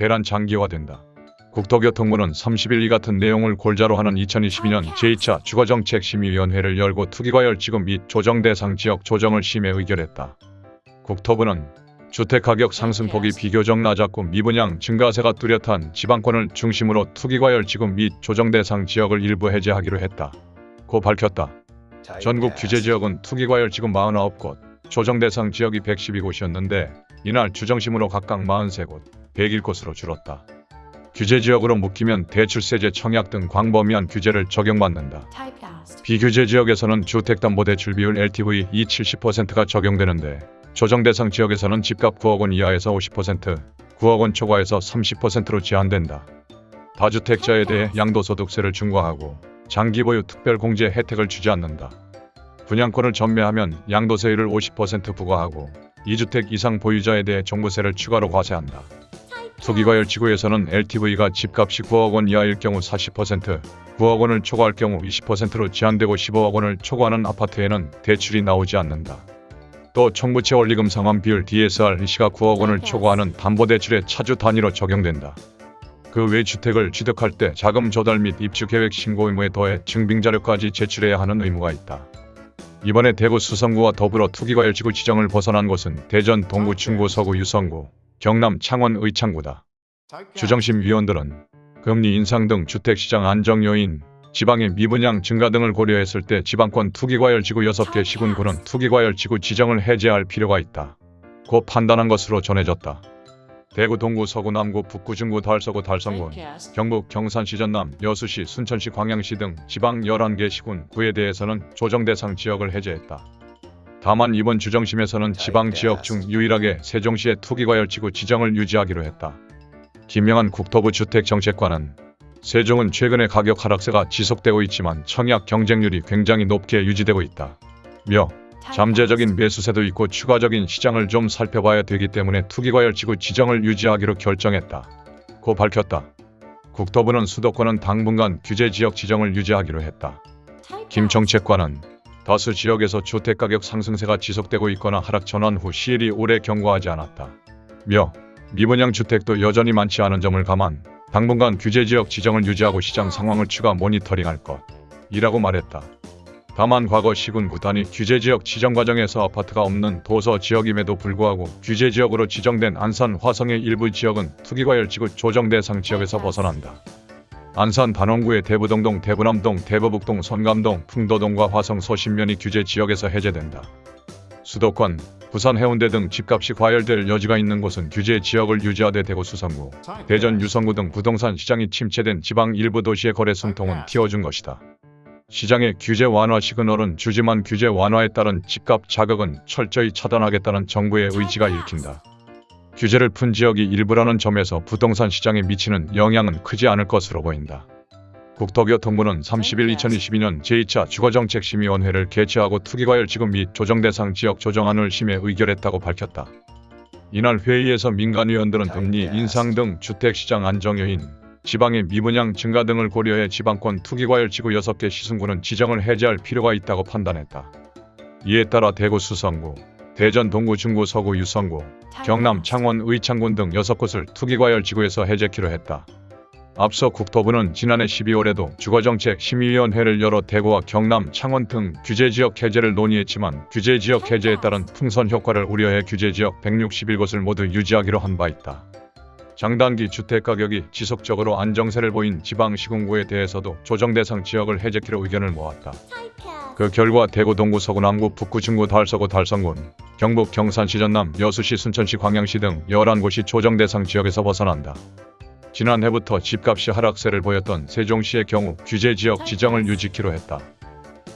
대란 장기화된다. 국토교통부는 30일 이 같은 내용을 골자로 하는 2022년 제2차 주거정책심의위원회를 열고 투기과열 지급 및 조정 대상 지역 조정을 심의 의결했다. 국토부는 주택가격 상승폭이 비교적 낮았고 미분양 증가세가 뚜렷한 지방권을 중심으로 투기과열 지급 및 조정 대상 지역을 일부 해제하기로 했다. 고 밝혔다. 전국 규제 지역은 투기과열 지급 49곳, 조정 대상 지역이 112곳이었는데 이날 주정심으로 각각 43곳, 101곳으로 줄었다. 규제 지역으로 묶이면 대출세제 청약 등 광범위한 규제를 적용받는다. 비규제 지역에서는 주택담보대출 비율 LTV 이 70%가 적용되는데 조정 대상 지역에서는 집값 9억 원 이하에서 50%, 9억 원 초과에서 30%로 제한된다. 다주택자에 대해 양도소득세를 중과하고 장기 보유 특별 공제 혜택을 주지 않는다. 분양권을 전매하면 양도세율을 50% 부과하고 2주택 이상 보유자에 대해 종부세를 추가로 과세한다. 투기과열 지구에서는 LTV가 집값이 9억 원 이하일 경우 40%, 9억 원을 초과할 경우 20%로 제한되고 15억 원을 초과하는 아파트에는 대출이 나오지 않는다. 또 총부채 원리금 상환 비율 DSR 시가 9억 원을 초과하는 담보대출의 차주 단위로 적용된다. 그 외 주택을 취득할 때 자금 조달 및 입주 계획 신고 의무에 더해 증빙 자료까지 제출해야 하는 의무가 있다. 이번에 대구 수성구와 더불어 투기과열 지구 지정을 벗어난 곳은 대전 동구 중구 서구 유성구, 경남 창원 의창구다. 주정심 위원들은 금리 인상 등 주택시장 안정 요인, 지방의 미분양 증가 등을 고려했을 때 지방권 투기과열 지구 6개 시군구는 투기과열 지구 지정을 해제할 필요가 있다. 고 판단한 것으로 전해졌다. 대구 동구 서구 남구 북구 중구 달서구 달성군. 경북 경산시 전남 여수시 순천시 광양시 등 지방 11개 시군 구에 대해서는 조정 대상 지역을 해제했다. 다만 이번 주정심에서는 지방 지역 중 유일하게 세종시의 투기과열지구 지정을 유지하기로 했다. 김영한 국토부 주택정책관은 세종은 최근에 가격 하락세가 지속되고 있지만 청약 경쟁률이 굉장히 높게 유지되고 있다. 며 잠재적인 매수세도 있고 추가적인 시장을 좀 살펴봐야 되기 때문에 투기과열지구 지정을 유지하기로 결정했다. 고 밝혔다. 국토부는 수도권은 당분간 규제지역 지정을 유지하기로 했다. Typecast. 김 정책관은 다수 지역에서 주택가격 상승세가 지속되고 있거나 하락 전환 후 시일이 오래 경과하지 않았다. 며 미분양 주택도 여전히 많지 않은 점을 감안 당분간 규제지역 지정을 유지하고 시장 상황을 추가 모니터링할 것이라고 말했다. 다만 과거 시군 구 단위 규제지역 지정 과정에서 아파트가 없는 도서 지역임에도 불구하고 규제지역으로 지정된 안산 화성의 일부 지역은 투기과열지구 조정 대상 지역에서 벗어난다. 안산 단원구의 대부동동, 대부남동, 대부북동, 선감동, 풍도동과 화성 서신면이 규제 지역에서 해제된다. 수도권, 부산 해운대 등 집값이 과열될 여지가 있는 곳은 규제 지역을 유지하되 대구 수성구, 대전 유성구 등 부동산 시장이 침체된 지방 일부 도시의 거래 숨통은 틔워준 것이다. 시장의 규제 완화 시그널은 주지만 규제 완화에 따른 집값 자극은 철저히 차단하겠다는 정부의 의지가 읽힌다. 규제를 푼 지역이 일부라는 점에서 부동산 시장에 미치는 영향은 크지 않을 것으로 보인다. 국토교통부는 30일 2022년 제2차 주거정책심의원회를 개최하고 투기과열 지급 및 조정대상 지역 조정안을 심의 의결했다고 밝혔다. 이날 회의에서 민간위원들은 금리 인상 등 주택시장 안정 요인, 지방의 미분양 증가 등을 고려해 지방권 투기과열 지구 6개 시승구는 지정을 해제할 필요가 있다고 판단했다. 이에 따라 대구 수성구, 대전 동구 중구 서구 유성구, 경남 창원 의창군 등 6곳을 투기과열 지구에서 해제키로 했다. 앞서 국토부는 지난해 12월에도 주거정책 심의위원회를 열어 대구와 경남, 창원 등 규제지역 해제를 논의했지만 규제지역 해제에 따른 풍선 효과를 우려해 규제지역 161곳을 모두 유지하기로 한 바 있다. 장단기 주택가격이 지속적으로 안정세를 보인 지방 시군구에 대해서도 조정 대상 지역을 해제키로 의견을 모았다. 그 결과 대구 동구 서구 남구 북구 중구 달서구 달성군 경북 경산시 전남 여수시 순천시 광양시 등 11곳이 조정 대상 지역에서 벗어난다. 지난해부터 집값이 하락세를 보였던 세종시의 경우 규제 지역 지정을 유지키로 했다.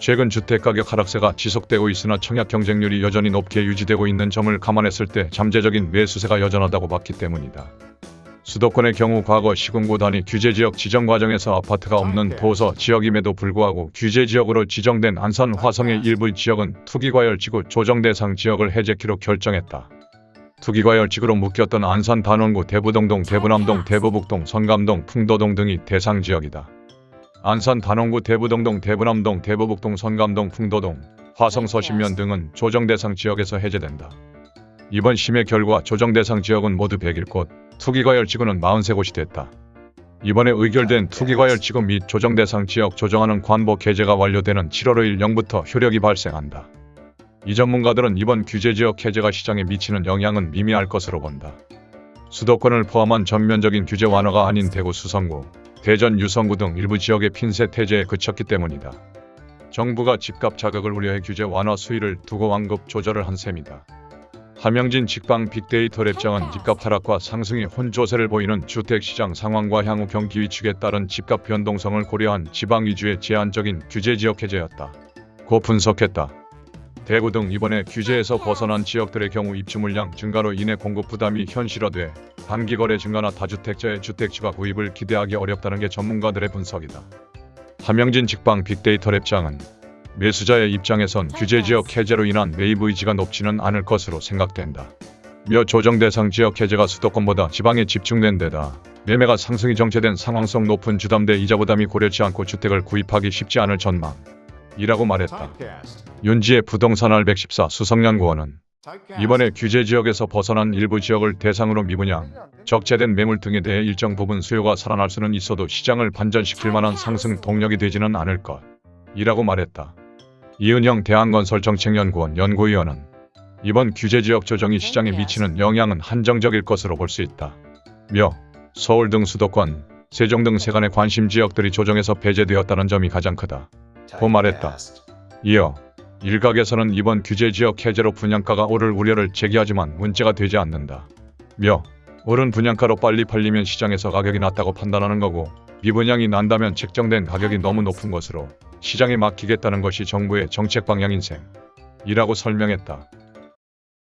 최근 주택가격 하락세가 지속되고 있으나 청약 경쟁률이 여전히 높게 유지되고 있는 점을 감안했을 때 잠재적인 매수세가 여전하다고 봤기 때문이다. 수도권의 경우 과거 시군구 단위 규제지역 지정 과정에서 아파트가 없는 도서 지역임에도 불구하고 규제지역으로 지정된 안산 화성의 일부 지역은 투기과열지구 조정 대상 지역을 해제키로 결정했다. 투기과열지구로 묶였던 안산 단원구 대부동동 대부남동 대부북동 선감동 풍도동 등이 대상 지역이다. 안산 단원구 대부동동 대부남동 대부북동 선감동 풍도동 화성 서신면 등은 조정 대상 지역에서 해제된다. 이번 심의 결과 조정 대상 지역은 모두 101곳, 투기과열 지구는 43곳이 됐다. 이번에 의결된 투기과열 지구 및 조정 대상 지역 조정하는 관보 개제가 완료되는 7월 5일 0부터 효력이 발생한다. 이 전문가들은 이번 규제 지역 해제가 시장에 미치는 영향은 미미할 것으로 본다. 수도권을 포함한 전면적인 규제 완화가 아닌 대구 수성구, 대전 유성구 등 일부 지역의 핀셋 해제에 그쳤기 때문이다. 정부가 집값 자극을 우려해 규제 완화 수위를 두고 완급 조절을 한 셈이다. 함영진 직방 빅데이터 랩장은 집값 하락과 상승이 혼조세를 보이는 주택시장 상황과 향후 경기 위축에 따른 집값 변동성을 고려한 지방 위주의 제한적인 규제 지역 해제였다. 고 분석했다. 대구 등 이번에 규제에서 벗어난 지역들의 경우 입주 물량 증가로 인해 공급 부담이 현실화돼 단기 거래 증가나 다주택자의 주택 추가 구입을 기대하기 어렵다는 게 전문가들의 분석이다. 함영진 직방 빅데이터 랩장은 매수자의 입장에선 규제 지역 해제로 인한 매입 의지가 높지는 않을 것으로 생각된다. 며 조정 대상 지역 해제가 수도권보다 지방에 집중된 데다 매매가 상승이 정체된 상황성 높은 주담대 이자 부담이 고려치 않고 주택을 구입하기 쉽지 않을 전망 이라고 말했다. 윤지의 부동산알 114 수성연구원은 이번에 규제 지역에서 벗어난 일부 지역을 대상으로 미분양, 적재된 매물 등에 대해 일정 부분 수요가 살아날 수는 있어도 시장을 반전시킬 만한 상승 동력이 되지는 않을 것. 이라고 말했다. 이은영 대한건설 정책연구원 연구위원은 이번 규제 지역 조정이 시장에 미치는 영향은 한정적일 것으로 볼 수 있다. 며 서울 등 수도권, 세종 등 세간의 관심 지역들이 조정에서 배제되었다는 점이 가장 크다. 고 말했다. 이어 일각에서는 이번 규제 지역 해제로 분양가가 오를 우려를 제기하지만 문제가 되지 않는다. 며 오른 분양가로 빨리 팔리면 시장에서 가격이 낮다고 판단하는 거고 미분양이 난다면 책정된 가격이 너무 높은 것으로 시장에 맡기겠다는 것이 정부의 정책 방향인 셈. 이라고 설명했다.